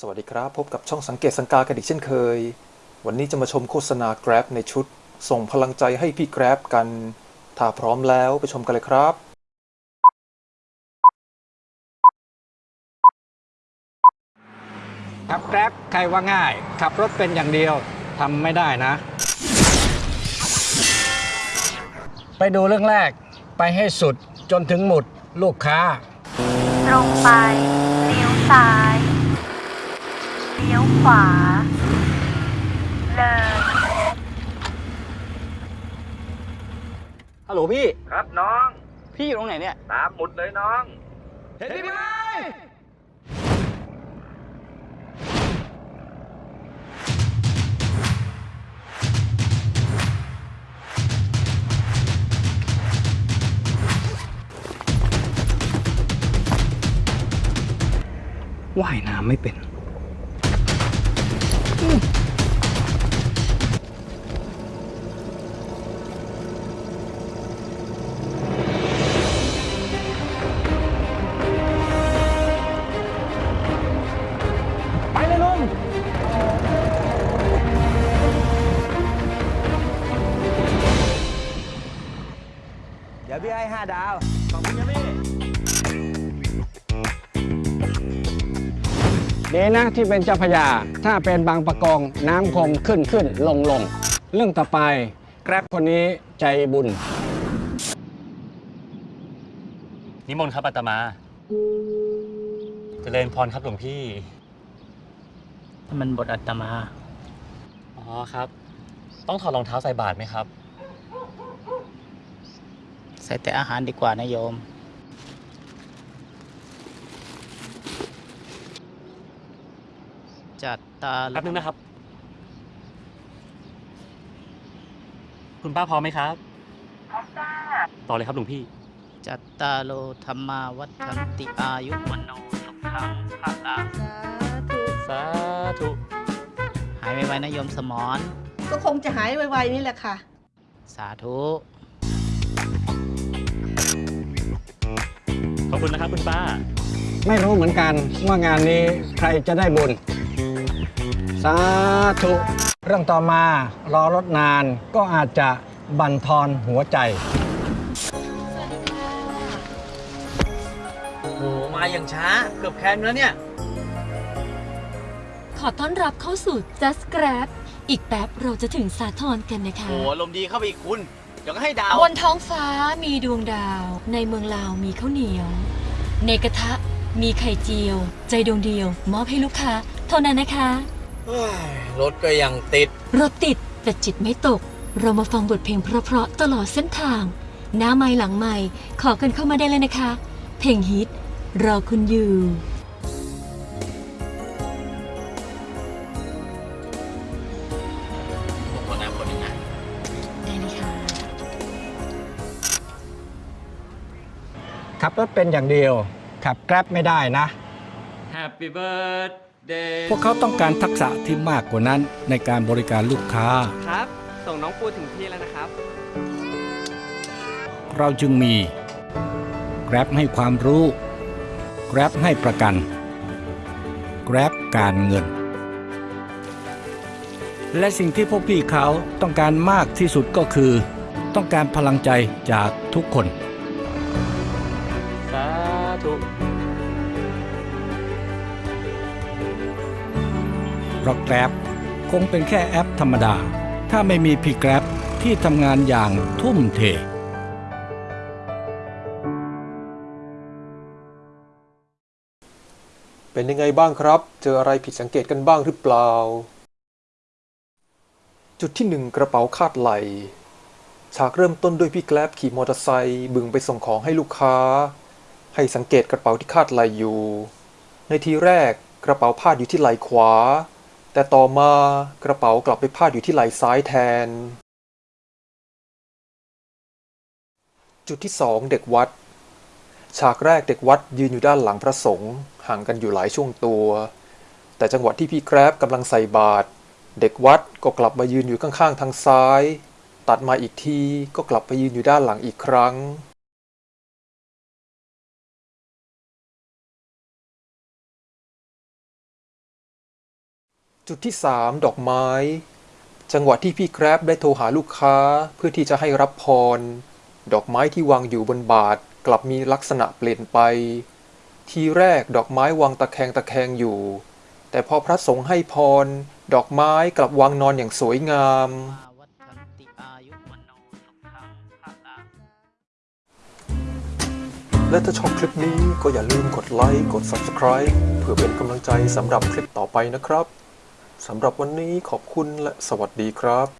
สวัสดีครับ พบกับช่องสังเกตสังกากันอีกเช่นเคย วันนี้จะมาชมโฆษณา Grab ในชุด ส่งพลังใจให้พี่ Grab กัน ถ้าพร้อมแล้วไปชมกันเลยครับขับแกร็บใครว่าง่าย ขับรถเป็นอย่างเดียวทำไม่ได้นะ ไปดูเรื่องแรกไปให้สุดจนถึงหมุดลูกค้า ตรงไปเลี้ยวซ้าย เลี้ยวขวา เลย ฮัลโหลพี่ ครับน้อง พี่อยู่ตรงไหนเนี่ย ตามหมุดเลยน้อง เห็นพี่ไหมว่ายน้ำไม่เป็น ไปเลยลุงเดี๋ยวพี่ให้ห้าดาวดีนะที่เป็นเจ้าพระยา ถ้าเป็นบางประกองน้ำคงขึ้นขึ้นลงลงเรื่องต่อไปแกร็บคนนี้ใจบุญ นิมนต์ครับอาตมาเจริญพรครับหลวงพี่ มันบทอัตมา อ๋อครับ ต้องถอดรองเท้าใส่บาตรไหมครับ ใส่แต่อาหารดีกว่านะโยม จัดตาแป๊บนึงนะครับ คุณป้าพร้อมไหมครับ ต่อเลยครับหลวงพี่ จัตตาโลธรรมาวัฒนติอายุวันโนสุขังพระลังสาธุ หายไวๆนะโยมสมอน ก็คงจะหายไวๆนี่แหละค่ะ สาธุ ขอบคุณนะครับคุณป้า ไม่รู้เหมือนกันว่างานนี้ใครจะได้บุญ สาธุ เรื่องต่อมารอรถนานก็อาจจะบั่นทอนหัวใจ โห มาอย่างช้า เกือบแคนแล้วเนี่ย ขอต้อนรับเข้าสู่ Just Grab อีกแป๊บเราจะถึงสาทรกันนะคะ โหลมณ์ดีเข้าไปอีกคุณเดี๋ยวก็ให้ดาว บนท้องฟ้ามีดวงดาว ในเมืองลาวมีข้าวเหนียว ในกระทะมีไข่เจียว ใจดวงเดียว มอบให้ลูกค้า เท่านั้นนะคะเฮ้ย รถก็ยังติด รถติดแต่จิตไม่ตก เรามาฟังบทเพลงเพราะๆตลอดเส้นทาง หน้าไม่หลังไม่ขอกันเข้ามาได้เลยนะคะ เพลงฮิต รอคุณอยู่คนนั้นคนนี้นะได้เลยค่ะขับรถเป็นอย่างเดียว ขับแกร็บไม่ได้นะ Happy birthday พวกเขาต้องการทักษะที่มากกว่านั้นในการบริการลูกค้า ครับ ส่งน้องปูถึงที่แล้วนะครับ เราจึงมี Grab ให้ความรู้ Grab ให้ประกัน Grab การเงิน และสิ่งที่พวกพี่เขาต้องการมากที่สุดก็คือ ต้องการพลังใจจากทุกคน เพราะ Grab คงเป็นแค่แอปธรรมดา ถ้าไม่มีพี่ Grab ที่ทำงานอย่างทุ่มเทเป็นยังไงบ้างครับ เจออะไรผิดสังเกตกันบ้างหรือเปล่า จุดที่หนึ่งกระเป๋าคาดไหล ฉากเริ่มต้นด้วยพี่แกลบขี่มอเตอร์ไซค์บึงไปส่งของให้ลูกค้า ให้สังเกตกระเป๋าที่คาดไหลอยู่ ในทีแรกกระเป๋าพาดอยู่ที่ไหลขวา แต่ต่อมากระเป๋ากลับไปพาดอยู่ที่ไหล่ซ้ายแทน จุดที่สองเด็กวัด ฉากแรกเด็กวัดยืนอยู่ด้านหลังพระสงฆ์ห่างกันอยู่หลายช่วงตัว แต่จังหวะที่พี่แกร็บกำลังใส่บาตรเด็กวัดก็กลับมายืนอยู่ข้างๆทางซ้าย ตัดมาอีกทีก็กลับไปยืนอยู่ด้านหลังอีกครั้ง จุดที่ 3 ดอกไม้ จังหวะที่พี่แกร็บได้โทรหาลูกค้าเพื่อที่จะให้รับพร ดอกไม้ที่วางอยู่บนบาทกลับมีลักษณะเปลี่ยนไป ทีแรกดอกไม้วางตะแคงตะแคงอยู่ แต่พอพระสงฆ์ให้พร ดอกไม้กลับวางนอนอย่างสวยงาม และถ้าชอบคลิปนี้ก็อย่าลืมกดไลค์กด Subscribe เพื่อเป็นกำลังใจสำหรับคลิปต่อไปนะครับ สำหรับวันนี้ขอบคุณและสวัสดีครับ